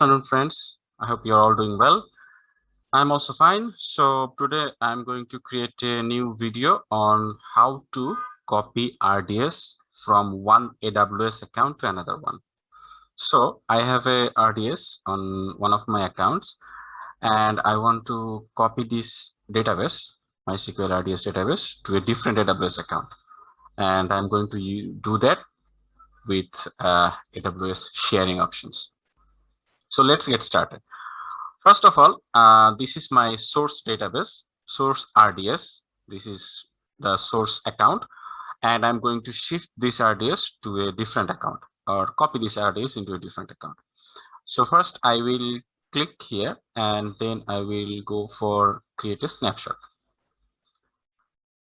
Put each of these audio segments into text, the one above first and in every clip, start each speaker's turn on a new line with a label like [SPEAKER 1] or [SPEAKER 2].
[SPEAKER 1] afternoon, friends. I hope you're all doing well. I'm also fine. So today I'm going to create a new video on how to copy RDS from one AWS account to another one. So I have a RDS on one of my accounts and I want to copy this database, MySQL RDS database to a different AWS account. And I'm going to do that with uh, AWS sharing options. So let's get started. First of all, uh, this is my source database, source RDS. This is the source account. And I'm going to shift this RDS to a different account or copy this RDS into a different account. So first I will click here and then I will go for create a snapshot.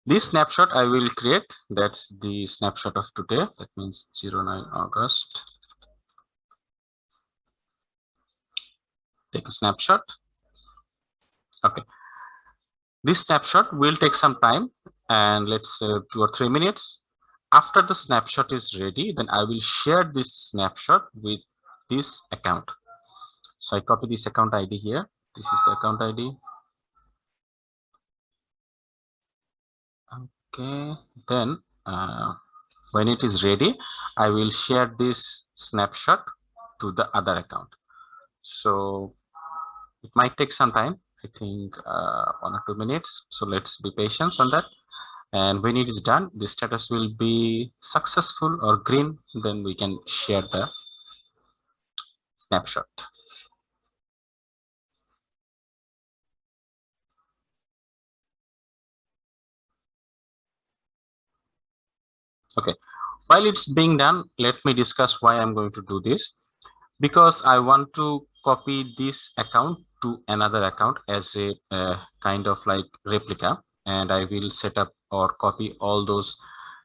[SPEAKER 1] This snapshot I will create, that's the snapshot of today. That means 09 August take a snapshot. Okay. This snapshot will take some time and let's say two or three minutes. After the snapshot is ready, then I will share this snapshot with this account. So I copy this account ID here. This is the account ID. Okay, then uh, when it is ready, I will share this snapshot to the other account. So it might take some time i think uh, one or two minutes. So let's be patient on that. And when it is done the status will be successful or green. Then we can share the snapshot. Okay. While it's being done let me discuss why i'm going to do this. Because i want to copy this account to another account as a uh, kind of like replica and I will set up or copy all those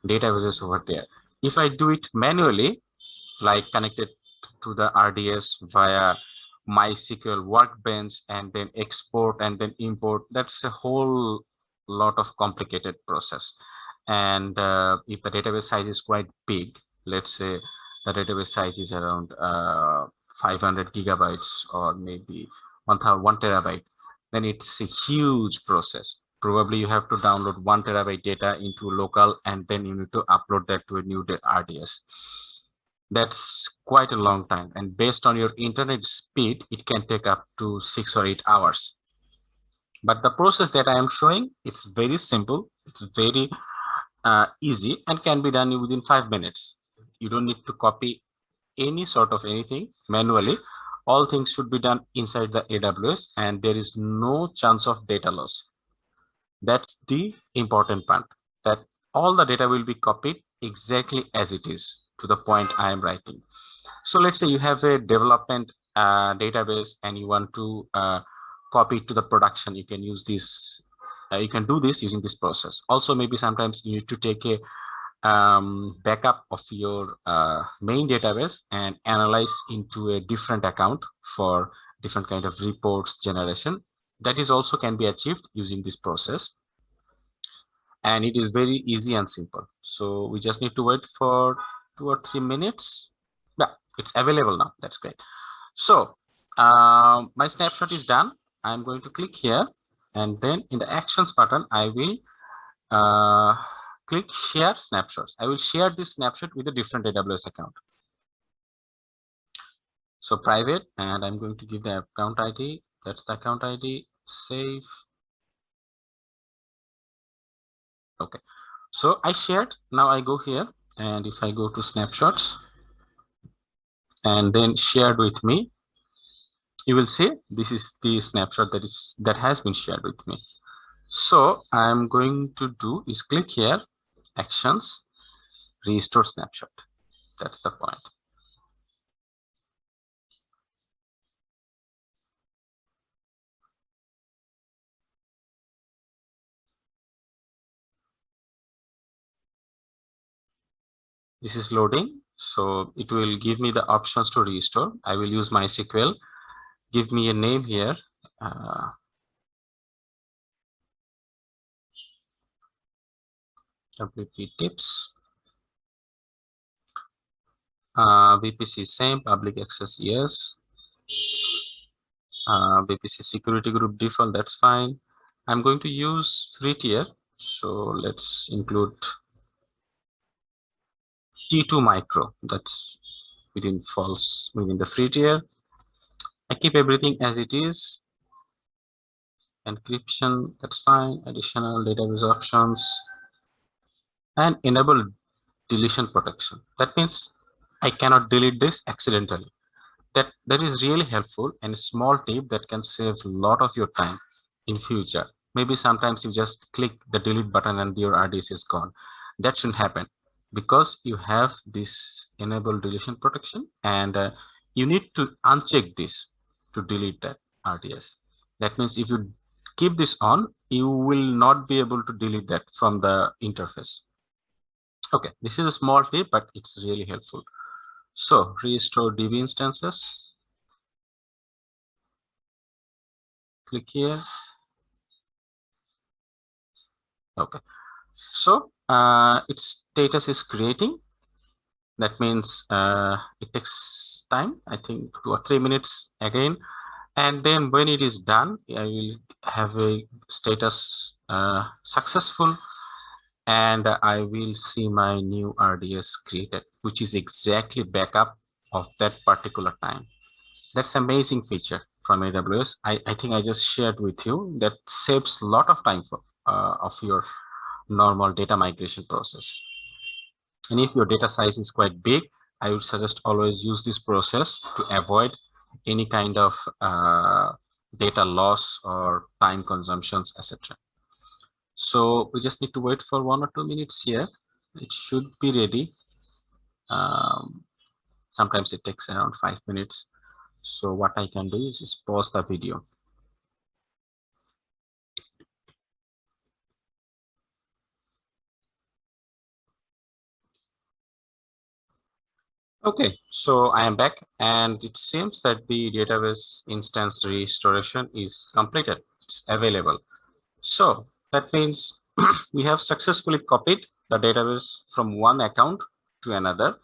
[SPEAKER 1] databases over there. If I do it manually, like connected to the RDS via MySQL workbench and then export and then import, that's a whole lot of complicated process. And uh, if the database size is quite big, let's say the database size is around uh, 500 gigabytes or maybe one, terabyte, then it's a huge process. Probably you have to download one terabyte data into local and then you need to upload that to a new RDS. That's quite a long time. And based on your internet speed, it can take up to six or eight hours. But the process that I am showing, it's very simple. It's very uh, easy and can be done within five minutes. You don't need to copy any sort of anything manually all things should be done inside the AWS and there is no chance of data loss. That's the important part that all the data will be copied exactly as it is to the point I am writing. So let's say you have a development uh, database and you want to uh, copy to the production. You can use this. Uh, you can do this using this process. Also, maybe sometimes you need to take a um, backup of your uh, main database and analyze into a different account for different kind of reports generation. That is also can be achieved using this process. And it is very easy and simple. So we just need to wait for two or three minutes. Yeah, it's available now. That's great. So uh, my snapshot is done. I'm going to click here and then in the actions button, I will uh, click share snapshots. I will share this snapshot with a different AWS account. So private, and I'm going to give the account ID. That's the account ID. Save. Okay. So I shared. Now I go here, and if I go to snapshots, and then shared with me, you will see this is the snapshot that is that has been shared with me. So I'm going to do is click here actions, restore snapshot. That's the point. This is loading. So it will give me the options to restore. I will use MySQL. Give me a name here. Uh, WP tips. Uh, VPC same, public access yes. uh, VPC security group default, that's fine. I'm going to use free tier. So let's include T2 micro. That's within false within the free tier. I keep everything as it is. Encryption, that's fine. Additional database options and enable deletion protection. That means I cannot delete this accidentally. That that is really helpful and a small tip that can save a lot of your time in future. Maybe sometimes you just click the delete button and your RDS is gone. That shouldn't happen because you have this enable deletion protection and uh, you need to uncheck this to delete that RDS. That means if you keep this on, you will not be able to delete that from the interface. Okay, this is a small tip, but it's really helpful. So restore DB instances. Click here. Okay, so uh, its status is creating. That means uh, it takes time, I think two or three minutes again. And then when it is done, I will have a status uh, successful and I will see my new RDS created, which is exactly backup of that particular time. That's amazing feature from AWS. I, I think I just shared with you that saves a lot of time for uh, of your normal data migration process. And if your data size is quite big, I would suggest always use this process to avoid any kind of uh, data loss or time consumptions, etc. So we just need to wait for one or two minutes here. It should be ready. Um, sometimes it takes around five minutes. So what I can do is just pause the video. Okay, so I am back and it seems that the database instance restoration is completed. It's available. So that means we have successfully copied the database from one account to another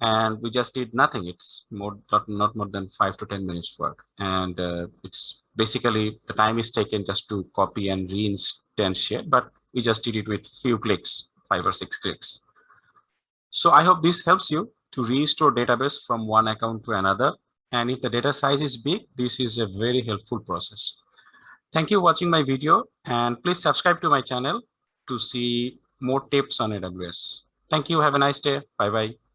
[SPEAKER 1] and we just did nothing. It's more not, not more than five to 10 minutes work. And uh, it's basically the time is taken just to copy and reinstantiate, but we just did it with few clicks, five or six clicks. So I hope this helps you to restore database from one account to another. And if the data size is big, this is a very helpful process. Thank you for watching my video and please subscribe to my channel to see more tips on AWS. Thank you. Have a nice day. Bye-bye.